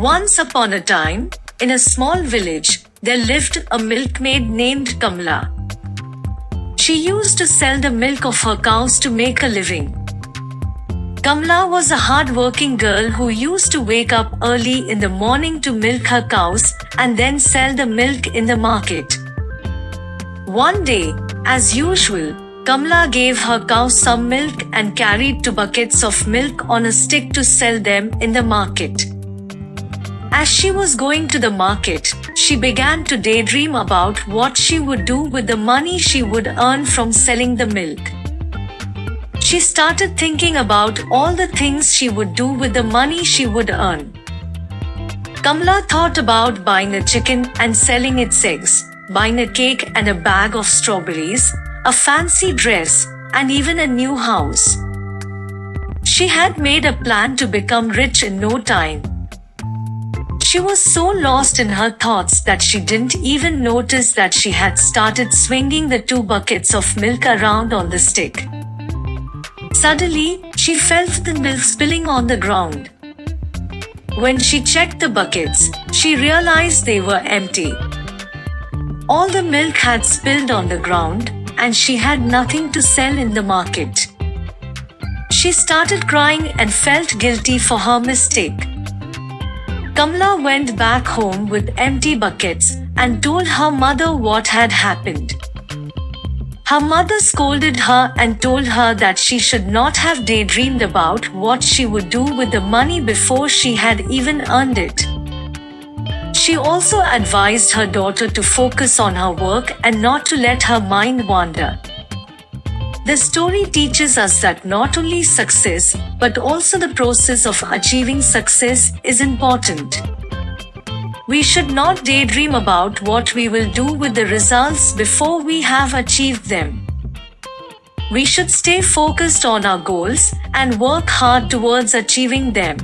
Once upon a time, in a small village, there lived a milkmaid named Kamla. She used to sell the milk of her cows to make a living. Kamla was a hard-working girl who used to wake up early in the morning to milk her cows and then sell the milk in the market. One day, as usual, Kamla gave her cows some milk and carried two buckets of milk on a stick to sell them in the market. As she was going to the market, she began to daydream about what she would do with the money she would earn from selling the milk. She started thinking about all the things she would do with the money she would earn. Kamla thought about buying a chicken and selling its eggs, buying a cake and a bag of strawberries, a fancy dress, and even a new house. She had made a plan to become rich in no time. She was so lost in her thoughts that she didn't even notice that she had started swinging the two buckets of milk around on the stick. Suddenly, she felt the milk spilling on the ground. When she checked the buckets, she realized they were empty. All the milk had spilled on the ground, and she had nothing to sell in the market. She started crying and felt guilty for her mistake. Kamla went back home with empty buckets and told her mother what had happened. Her mother scolded her and told her that she should not have daydreamed about what she would do with the money before she had even earned it. She also advised her daughter to focus on her work and not to let her mind wander. The story teaches us that not only success, but also the process of achieving success is important. We should not daydream about what we will do with the results before we have achieved them. We should stay focused on our goals and work hard towards achieving them.